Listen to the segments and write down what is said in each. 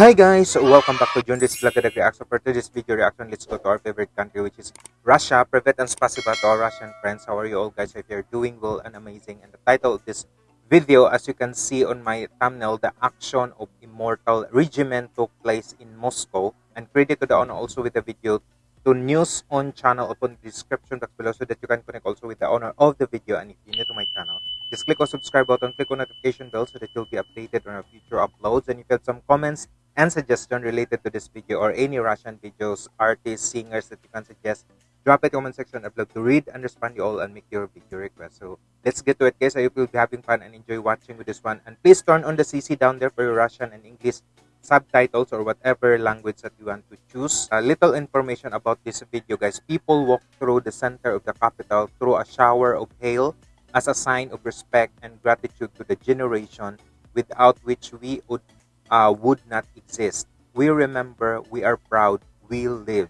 Hi guys, welcome back to John this vlog and reaction. For today's video reaction, let's go to our favorite country which is Russia. Privet and spasiba to our Russian friends. How are you all guys? If you're doing well and amazing. And the title of this video, as you can see on my thumbnail, the action of Immortal Regiment took place in Moscow. And credit to the owner also with the video to news on channel open the description box below so that you can connect also with the owner of the video. And if you're new to my channel, just click on subscribe button, click on notification bell so that you'll be updated on our future uploads. And if you have some comments and suggestion related to this video or any Russian videos, artists, singers that you can suggest, drop it comment section. I'd love to read and respond you all and make your video request. So let's get to it guys. I hope you'll be having fun and enjoy watching with this one. And please turn on the CC down there for your Russian and English subtitles or whatever language that you want to choose. A little information about this video guys. People walk through the center of the capital through a shower of hail as a sign of respect and gratitude to the generation without which we would, uh, would not exist. We remember, we are proud, we live.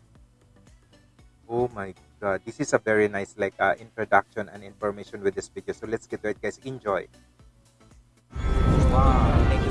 Oh my god, this is a very nice like uh, introduction and information with this video. So let's get to it guys, enjoy. Wow.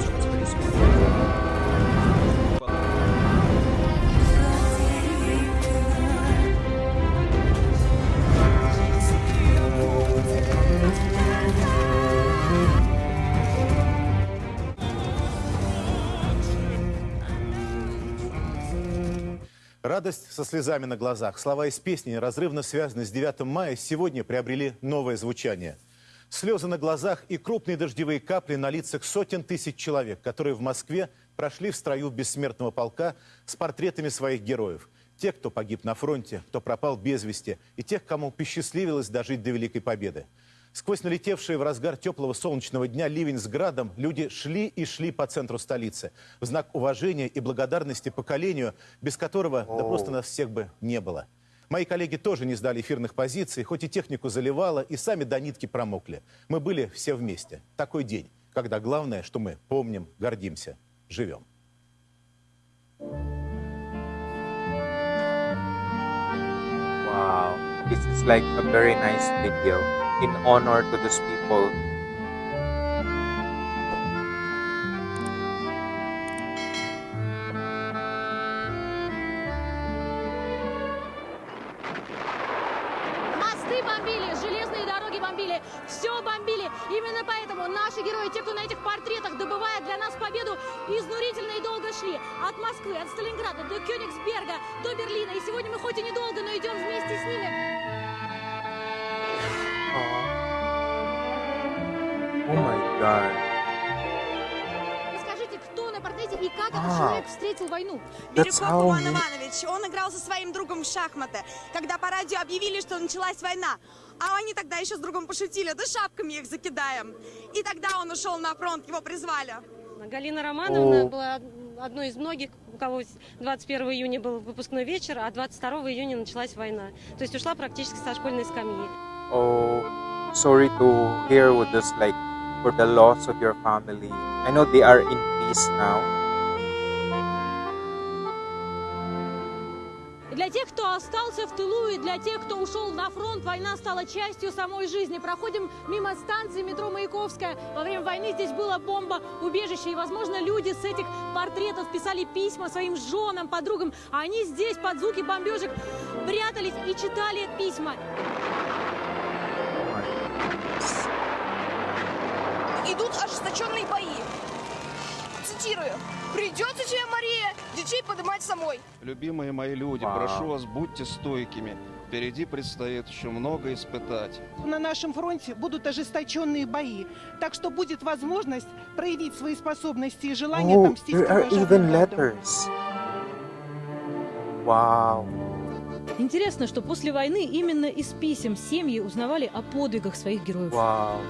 Радость со слезами на глазах. Слова из песни, неразрывно связанные с 9 мая, сегодня приобрели новое звучание. Слезы на глазах и крупные дождевые капли на лицах сотен тысяч человек, которые в Москве прошли в строю бессмертного полка с портретами своих героев. Тех, кто погиб на фронте, кто пропал без вести, и тех, кому посчастливилось дожить до Великой Победы. Сквозь налетевшие в разгар теплого солнечного дня ливень с градом люди шли и шли по центру столицы в знак уважения и благодарности поколению, без которого да просто нас всех бы не было. Мои коллеги тоже не сдали эфирных позиций, хоть и технику заливало, и сами до нитки промокли. Мы были все вместе. Такой день, когда главное, что мы помним, гордимся, живем. Wow, this is like a very nice video in honor to those people. Мосты бомбили, железные дороги бомбили, все бомбили. Именно поэтому наши герои, те, кто на этих портретах добывает для нас победу, изнурительно и долго шли. От Москвы, от Сталинграда до Кёнигсберга, до Берлина. И сегодня мы хоть и недолго, но идем вместе с ними. Oh my god. Расскажите, кто на портрете и как этот А. человек встретил войну? Бирюков Иван Иванович, он играл со своим другом в шахматы, когда по радио объявили, что началась война. А они тогда еще с другом пошутили, да шапками их закидаем. И тогда он ушел на фронт, его призвали. Галина Романовна О. была одной из многих, у кого 21 июня был выпускной вечер, а 22 июня началась война. То есть ушла практически со школьной скамьи. Oh, sorry to hear with this, like, for the loss of your family. I know they are in peace now. Для тех, кто остался в тылу, и для тех, кто ушел на фронт, война стала частью самой жизни. Проходим мимо станции метро Маяковская. Во время войны здесь было бомба-убежище, и, возможно, люди с этих портретов писали письма своим женам, подругам, а они здесь под звуки бомбежек прятались и читали письма. Идут ожесточенные бои. Цитирую. «Придется тебе, Мария, детей поднимать самой». Любимые мои люди, Вау. прошу вас, будьте стойкими. Впереди предстоит еще много испытать. На нашем фронте будут ожесточенные бои, так что будет возможность проявить свои способности и желание Oh, отомстить there are кровожадным even бандам. letters. Wow. Интересно, что после войны именно из писем семьи узнавали о подвигах своих героев. Wow.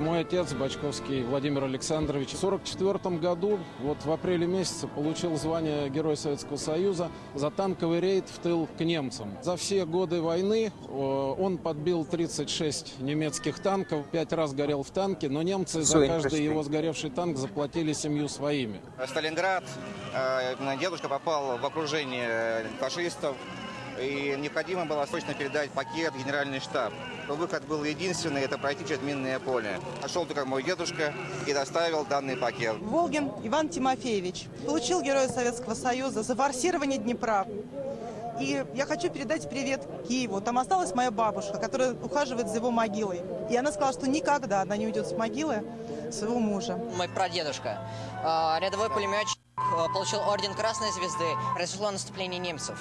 Мой отец, Бачковский Владимир Александрович, в 1944 году, вот в апреле месяце, получил звание Героя Советского Союза за танковый рейд в тыл к немцам. За все годы войны э, он подбил 36 немецких танков, пять раз горел в танке, но немцы за каждый его сгоревший танк заплатили семью своими. Сталинград. э, Дедушка попал в окружение фашистов. И необходимо было срочно передать пакет в генеральный штаб. То выход был единственный, это пройти через минное поле. Пошел только мой дедушка и доставил данный пакет. Волгин Иван Тимофеевич получил Героя Советского Союза за форсирование Днепра. И я хочу передать привет Киеву. Там осталась моя бабушка, которая ухаживает за его могилой. И она сказала, что никогда она не уйдет с могилы своего мужа. Мой прадедушка, э, рядовой пулеметчик, э, получил орден Красной Звезды, произошло наступление немцев.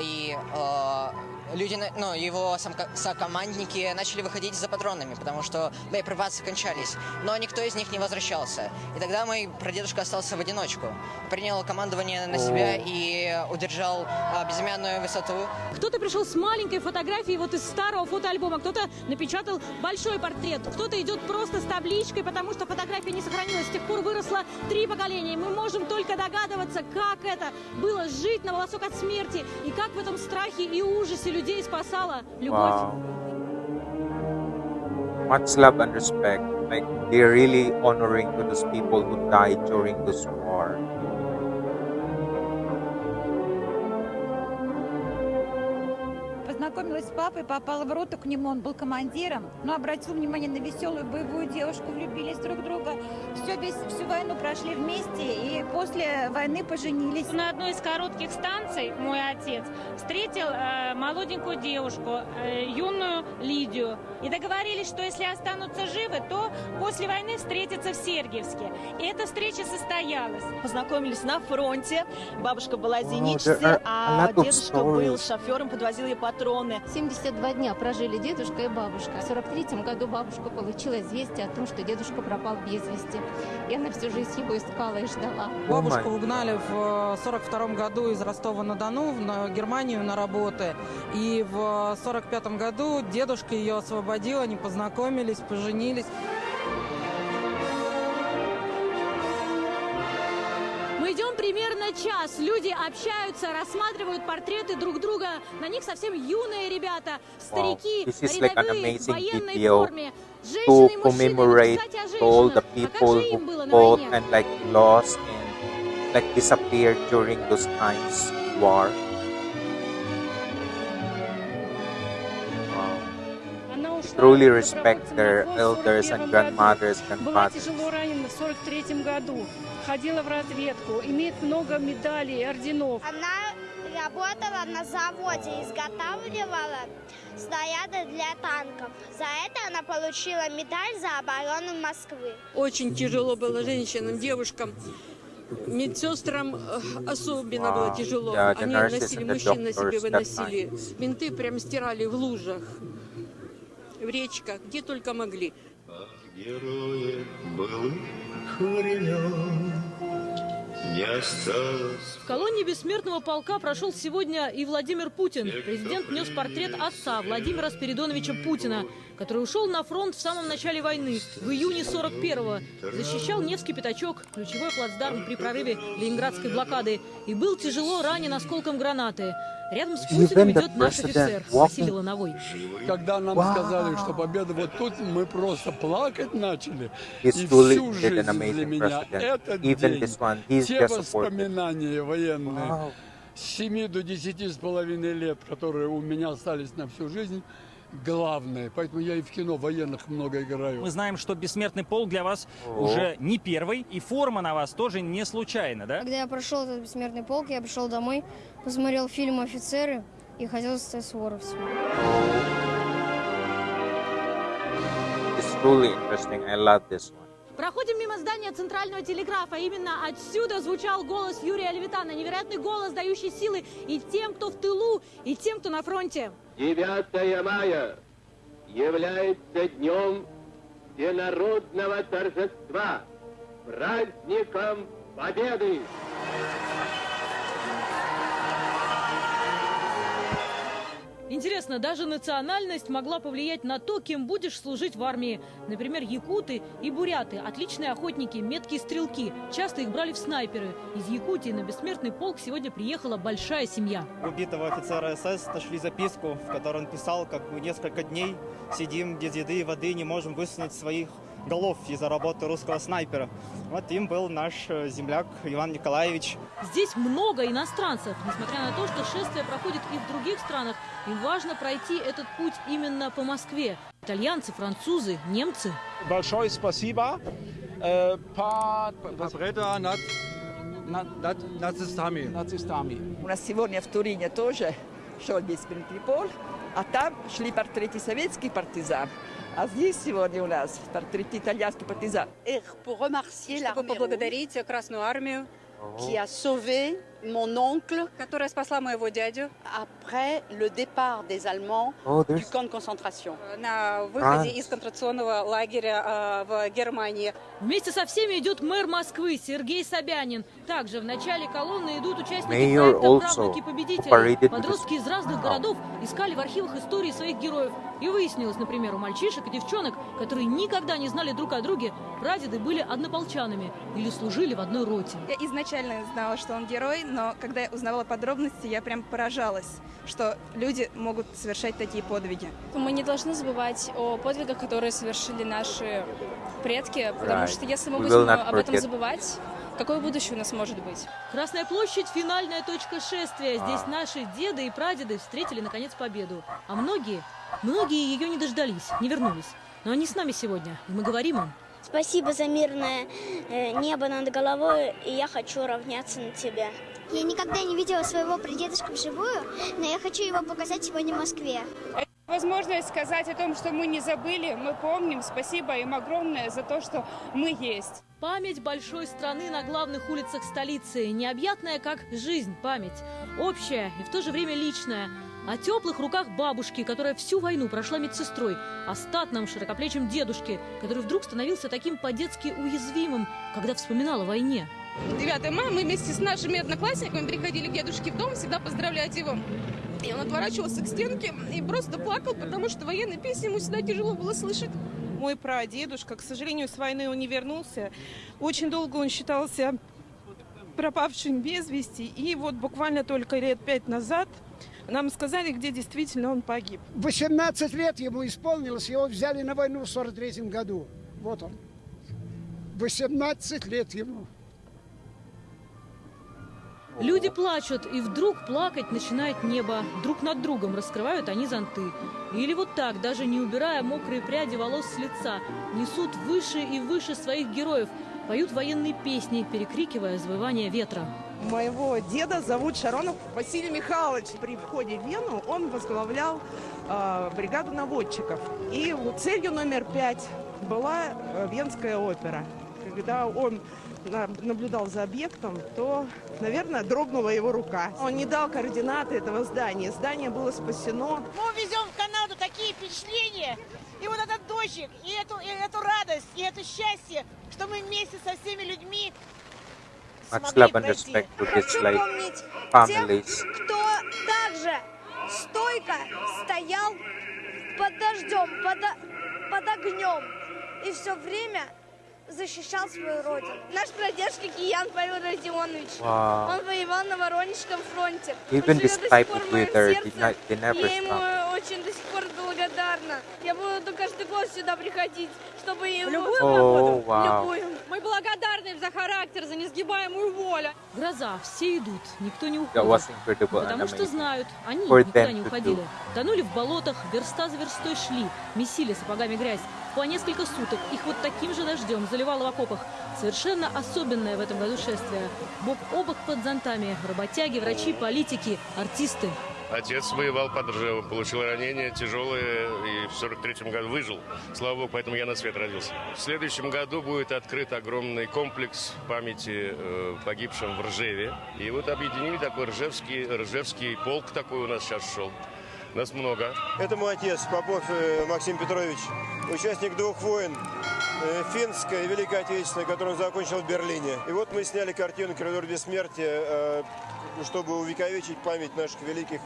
И э, люди, на- ну, его сокомандники начали выходить за патронами, потому что боеприпасы кончались. Но никто из них не возвращался. И тогда мой прадедушка остался в одиночку. Принял командование на себя и удержал э, безымянную высоту. Кто-то пришел с маленькой фотографией вот из старого фотоальбома, кто-то напечатал большой портрет, кто-то идет просто с табличкой, потому что фотография не сохранилась. С тех пор выросло три поколения. И Мы можем только догадываться, как это было жить на волосок от смерти, и как в этом страхе и ужасе людей спасала любовь. Wow. Much love and respect. Like they're really honoring to those people who died during this war. Познакомилась с папой, попала в роту к нему, он был командиром, но обратил внимание на веселую боевую девушку, влюбились друг в друга. Все, весь, всю войну прошли вместе и после войны поженились. На одной из коротких станций мой отец встретил э, молоденькую девушку, э, юную Лидию. И договорились, что если останутся живы, то после войны встретятся в Сергиевске. И эта встреча состоялась. Познакомились на фронте. Бабушка была there зенитчицей, are a а дедушка был шофером, подвозил ей патроны. 72 дня прожили дедушка и бабушка. В 43 году бабушка получила известие о том, что дедушка пропал без вести. И она всю жизнь его искала и ждала. Бабушку угнали в 42 году из Ростова-на-Дону в Германию на работы. И в 45 году дедушка ее освободил, они познакомились, поженились. Примерно час. Люди общаются, рассматривают портреты друг друга. На них совсем юные ребята, is like рядовые, в военной форме. Женщины и мужчины. commemorate Кстати, о all the. А people who fought and like lost and like disappeared during those times war. Truly respect their elders 41 and grandmothers, grandfathers. тяжело ранена в 43 году. Ходила в разведку. Имеет много медалей, орденов. Она работала на заводе, изготавливала снаряды для танков. За это она получила медаль за оборону Москвы. Очень тяжело было женщинам, девушкам. Медсестрам э, особенно было тяжело. Yeah, Они носили, мужчин на себе выносили. Менты прям стирали в лужах, в речках, где только могли. Героев былых времен не осталось. В колонии бессмертного полка прошел сегодня и Владимир Путин. Президент нес портрет отца Владимира Спиридоновича Путина, который ушел на фронт в самом начале войны, в июне 41-го. Защищал Невский пятачок, ключевой плацдарм при прорыве Ленинградской блокады, и был тяжело ранен осколком гранаты. Рядом с Путиным идет наш офицер Василий Лановой. Когда нам сказали, что победа вот тут, мы просто плакать начали. И всю жизнь для меня этот день, те supported. воспоминания военные, с 7 до 10 с половиной лет, которые у меня остались на всю жизнь, главное. Поэтому я и в кино военных много играю. Мы знаем, что бессмертный полк для вас О. уже не первый, и форма на вас тоже не случайно, да? Когда я прошел этот бессмертный полк, я пришел домой, посмотрел фильм «Офицеры» и хотел стать суворовцем. It's truly interesting. I love this one. Проходим мимо здания центрального телеграфа. Именно отсюда звучал голос Юрия Левитана. Невероятный голос, дающий силы и тем, кто в тылу, и тем, кто на фронте. 9 мая является днем всенародного торжества, праздником Победы! Интересно, даже национальность могла повлиять на то, кем будешь служить в армии. Например, якуты и буряты – отличные охотники, меткие стрелки. Часто их брали в снайперы. Из Якутии на бессмертный полк сегодня приехала большая семья. убитого офицера СС нашли записку, в которой он писал, как несколько дней сидим без еды и воды, не можем высунуть своих голов из-за работы русского снайпера. Вот им был наш э, земляк Иван Николаевич. Здесь много иностранцев. Несмотря на то, что шествие проходит и в других странах, им важно пройти этот путь именно по Москве. Итальянцы, французы, немцы. Большое спасибо. Э, по... Победа над, над, над нацистами. нацистами. У нас сегодня в Турине тоже шел беспредпол, а там шли портреты советских партизан. А здесь сегодня у нас портрет итальянских партизан. Чтобы поблагодарить Красную Армию, qui a sauvé mon oncle, которая спасла моего дядю après le départ des Allemands Oh, du camp de concentration. На выходе Ah. из концентрационного лагеря э, в Германии. Вместе со всеми идет мэр Москвы Сергей Собянин. Также в начале колонны идут участники Mayor проекта «Правнуки победителей». Подростки из разных городов искали в архивах истории своих героев. И выяснилось, например, у мальчишек и девчонок, которые никогда не знали друг о друге, прадеды были однополчанами или служили в одной роте. Я изначально знала, что он герой, но когда я узнавала подробности, я прям поражалась, что люди могут совершать такие подвиги. Мы не должны забывать о подвигах, которые совершили наши предки, потому Right. что если мы будем об этом забывать, какое будущее у нас может быть? Красная площадь – финальная точка шествия. Здесь наши деды и прадеды встретили, наконец, победу. А многие, многие ее не дождались, не вернулись. Но они с нами сегодня, и мы говорим им. Спасибо за мирное э, небо над головой, и я хочу равняться на тебя. Я никогда не видела своего прадедушка вживую, но я хочу его показать сегодня в Москве. Возможность сказать о том, что мы не забыли, мы помним. Спасибо им огромное за то, что мы есть. Память большой страны на главных улицах столицы. Необъятная, как жизнь, память. Общая и в то же время личная. О теплых руках бабушки, которая всю войну прошла медсестрой. О статном, широкоплечем дедушке, который вдруг становился таким по-детски уязвимым, когда вспоминал о войне. 9 мая мы вместе с нашими одноклассниками приходили к дедушке в дом, всегда поздравлять его. И он отворачивался к стенке и просто плакал, потому что военные песни ему всегда тяжело было слышать. Мой прадедушка, к сожалению, с войны он не вернулся. Очень долго он считался пропавшим без вести. И вот буквально только лет пять назад нам сказали, где действительно он погиб. 18 лет ему исполнилось, его взяли на войну в 43 году. Вот он. 18 лет ему. Люди плачут, и вдруг плакать начинает небо. Друг над другом раскрывают они зонты. Или вот так, даже не убирая мокрые пряди волос с лица, несут выше и выше своих героев, поют военные песни, перекрикивая завывание ветра. Моего деда зовут Шаронов Василий Михайлович. При входе в Вену он возглавлял э, бригаду наводчиков. И целью номер пять была э, Венская опера. Когда он наблюдал за объектом, то, наверное, дрогнула его рука. Он не дал координаты этого здания. Здание было спасено. Мы увезем в Канаду такие впечатления, и вот этот дождик, и эту, и эту радость, и это счастье, что мы вместе со всеми людьми Much смогли love and пройти. respect to this Хочу like помнить families. тех, кто также стойко стоял под дождем, под, под огнем и все время защищал свою родину. Наш прадедушка Киян Павел Родионович. Wow. Он воевал на Воронежском фронте. Even this type of weather did not, they never Я ему очень до сих пор благодарна. Я буду каждый год сюда приходить, чтобы ему... любую О, погоду, вау. в любую. Мы благодарны им за характер, за несгибаемую волю. Гроза, все идут, никто не уходит. Потому что amazing. знают, они For никуда не уходили. Тонули в болотах, верста за верстой шли, месили сапогами грязь. По несколько суток их вот таким же дождем заливало в окопах. Совершенно особенное в этом году шествие. Бок о бок под зонтами. Работяги, врачи, политики, артисты. Отец воевал под Ржевом, получил ранение тяжелое и в 43 году выжил. Слава богу, поэтому я на свет родился. В следующем году будет открыт огромный комплекс памяти э, погибшим в Ржеве. И вот объединили такой Ржевский, Ржевский полк такой у нас сейчас шел. Нас много. Это мой отец, Попов э, Максим Петрович, участник двух войн, э, финская и Великая Отечественная, которую он закончил в Берлине. И вот мы сняли картину «Коридор бессмертия», э, чтобы увековечить память наших великих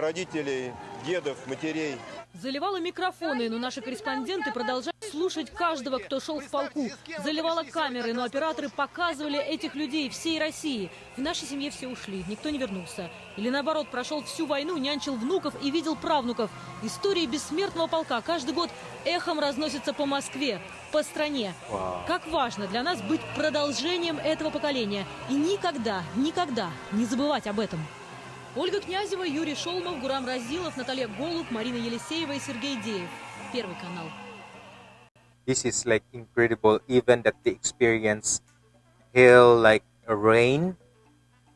родителей, дедов, матерей. Заливало микрофоны, но наши корреспонденты продолжают слушать каждого, кто шел в полку. Заливала камеры, но операторы показывали этих людей всей России. В нашей семье все ушли, никто не вернулся. Или наоборот, прошел всю войну, нянчил внуков и видел правнуков. Истории бессмертного полка каждый год эхом разносятся по Москве, по стране. Как важно для нас быть продолжением этого поколения. И никогда, никогда не забывать об этом. Ольга Князева, Юрий Шолмов, Гурам Разилов, Наталья Голуб, Марина Елисеева и Сергей Деев. Первый канал. This is like incredible, even that they experience hell like a rain.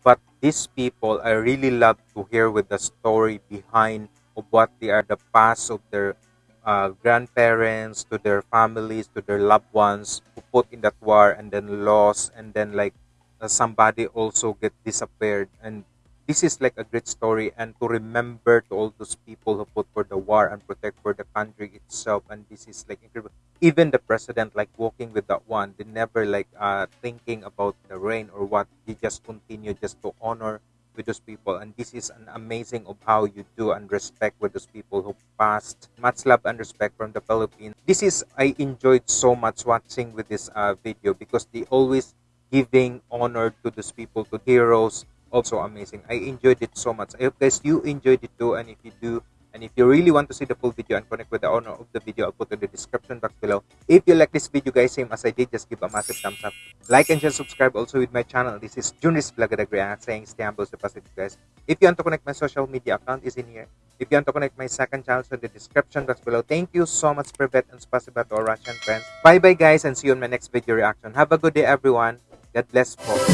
But these people, I really love to hear with the story behind of what they are, the past of their uh, grandparents, to their families, to their loved ones who put in that war and then lost, and then like uh, somebody also get disappeared. And this is like a great story and to remember to all those people who fought for the war and protect for the country itself. And this is like incredible even the president like walking with that one they never like uh thinking about the rain or what he just continue just to honor with those people and this is an amazing of how you do and respect with those people who passed much love and respect from the philippines this is i enjoyed so much watching with this uh, video because they always giving honor to those people to heroes also amazing. I enjoyed it so much. I hope guys you enjoyed it too. And if you do, and if you really want to see the full video and connect with the owner of the video, I'll put in the description box below. If you like this video guys, same as I did, just give a massive thumbs up. Like and share, subscribe also with my channel. This is Junis Vlogadagra saying stay humble, stay positive guys. If you want to connect my social media account is in here. If you want to connect my second channel, so the description box below. Thank you so much, Privet and Spasiba to our Russian friends. Bye bye guys and see you in my next video reaction. Have a good day everyone. God bless. Folks.